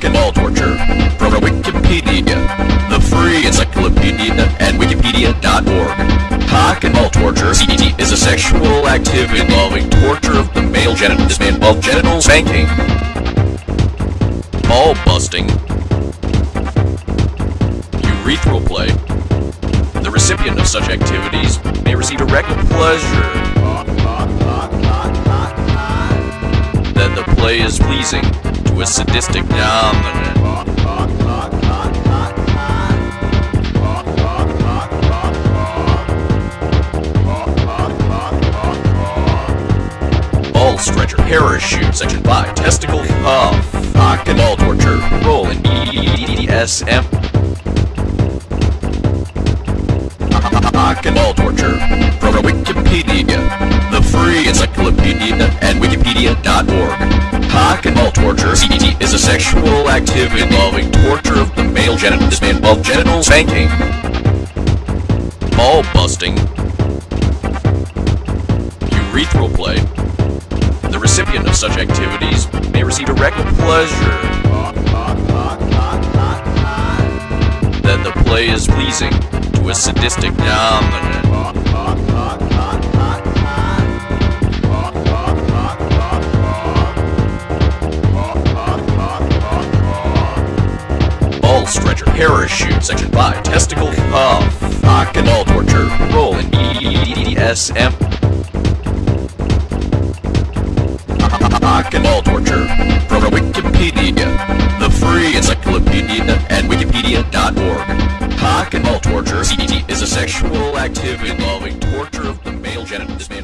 And ball torture from Wikipedia, the free encyclopedia at wikipedia.org. Cock and ball torture CBT, is a sexual activity involving torture of the male genitals. This may involve genital spanking, ball busting, urethral play. The recipient of such activities may receive direct pleasure. Then the play is pleasing a sadistic dominant. Ball stretcher, parachute, section 5, testicle cuff, cock and ball torture, role in BDSM. Sexual activity involving torture of the male genital. This may involve genital spanking, ball busting, urethral play. The recipient of such activities may receive direct pleasure. Then the play is pleasing to a sadistic dominant. Stretcher, parachute, section 5, testicle cuff, cock and ball torture, role in BDSM. Cock and ball torture from Wikipedia, the free encyclopedia at wikipedia.org. Cock and ball torture CBT, is a sexual activity involving torture of the male genital.